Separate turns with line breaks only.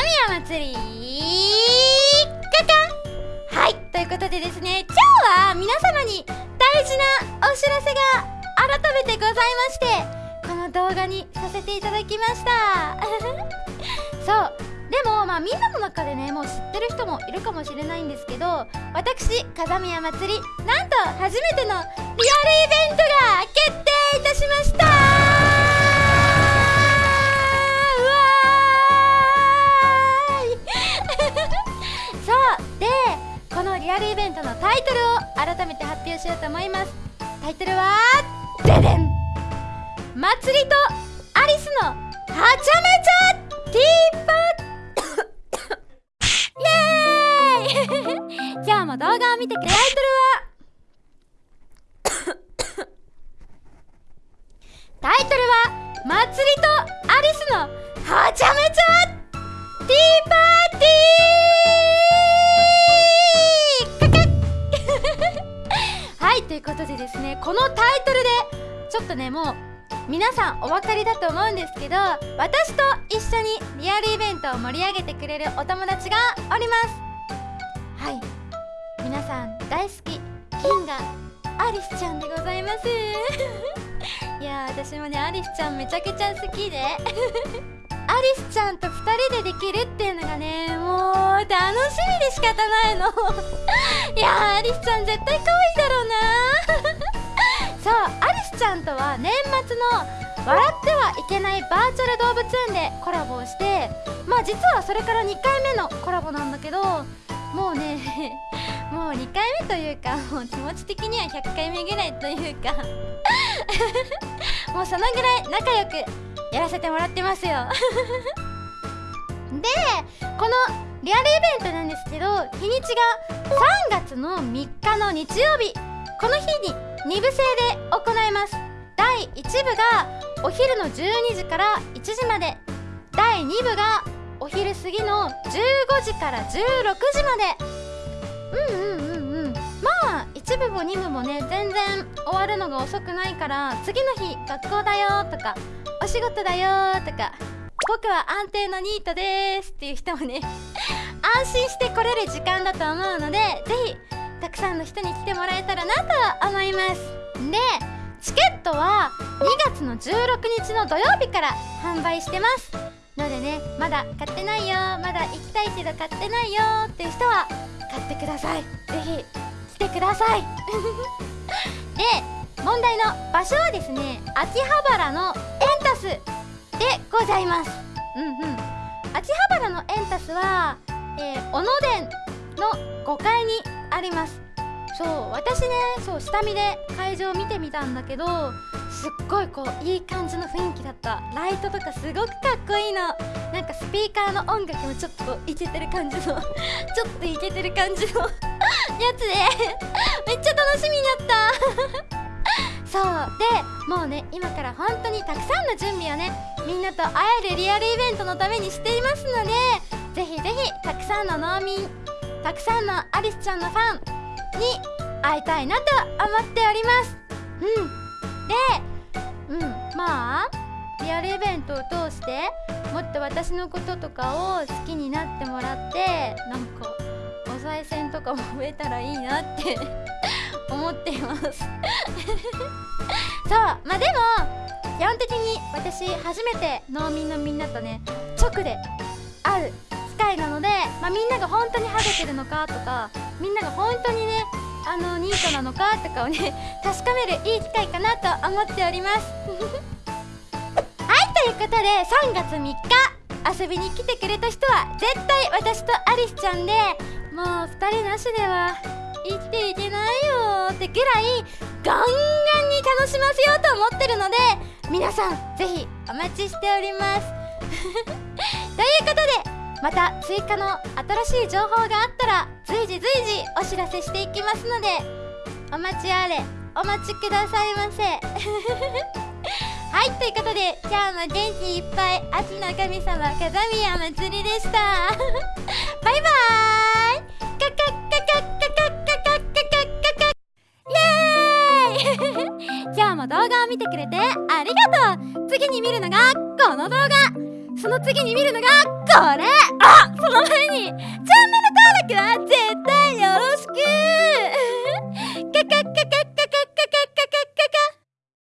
宮祭りカカはいということでですね今日は皆様に大事なお知らせが改めてございましてこの動画にさせていただきました。そうでもまあみんなの中でねもう知ってる人もいるかもしれないんですけど私風宮祭りなんと初めてのリアルイベントが決定いたしました。改めて発表しようと思います。タイトルはででん祭りとアリスのはちゃめちゃティーパイエーイ。じゃあも動画を見てくれタイトルはタイトルは祭りとアリスのはちゃめちゃはいということでですねこのタイトルでちょっとねもう皆さんお分かりだと思うんですけど私と一緒にリアルイベントを盛り上げてくれるお友達がおります。はい。皆さん大好き金がアリスちゃんでございます。いや私もねアリスちゃんめちゃくちゃ好きで。アリスちゃんと2人でできるっていうのがねもう楽しみで仕方ないの。いやアリスちゃん絶対可愛んとは年末の「笑ってはいけないバーチャル動物園」でコラボをしてまあ実はそれから2回目のコラボなんだけどもうね もう2回目というかもう気持ち的には100回目ぐらいというか もうそのぐらい仲良くやらせてもらってますよ。でこのリアルイベントなんですけど日にちが3月の3日の日曜日。この日に2部制で行います。第1部がお昼の12時から1時まで。第2部がお昼過ぎの15時から16時まで。うんうんうんうん。まあ1部も2部もね全然終わるのが遅くないから次の日学校だよとかお仕事だよとか僕は安定のニートですっていう人もね 安心して来れる時間だと思うのでぜひたくさんの人に来てもらえたらなと思います。でチケットは2月の16日の土曜日から販売してます。のでねまだ買ってないよ。まだ行きたいけど買ってないよ。っていう人は買ってください。ぜひ来てください。で問題の場所はですね秋葉原のエンタスでございます。うんうん。秋葉原のエンタスは、えー、小野殿の5階にあります。そう私ねそう下見で会場を見てみたんだけどすっごいこういい感じの雰囲気だった。ライトとかすごくかっこいいの。なんかスピーカーの音楽もちょっとこうイケてる感じの。ちょっとイケてる感じの。やつで。めっちゃ楽しみになった。そうでもうね今から本当にたくさんの準備をねみんなと会えるリアルイベントのためにしていますのでぜひぜひたくさんの農民たくさんのアリスちゃんのファンに会いたいなと思っております。うん。でうん。まあリアルイベントを通してもっと私のこととかを好きになってもらってなんかお賽銭とかも増えたらいいなって 思っています。そうまあでも基本的に私初めて農民のみんなとね直で会う機会なので、まあ、みんなが本当にハゲてるのかとかみんなが本当にねあのニートなのかとかをね 確かめるいい機会かなと思っております。はいということで3月3日遊びに来てくれた人は絶対私とアリスちゃんでもう2人なしでは生きていけないよってぐらいガンガンに楽しませようと思ってるので皆さんぜひお待ちしております。ということでまた追加の新しい情報があったら随時随時お知らせしていきますのでお待ちあれお待ちくださいませ。はいということで今日も元気いっぱい秋の神様風宮祭りでした。バイバーイ。カカカカカカカカカカカイエーイ今日も動画を見てくれてありがとう次に見るのがこの動画その次に見るのがこれ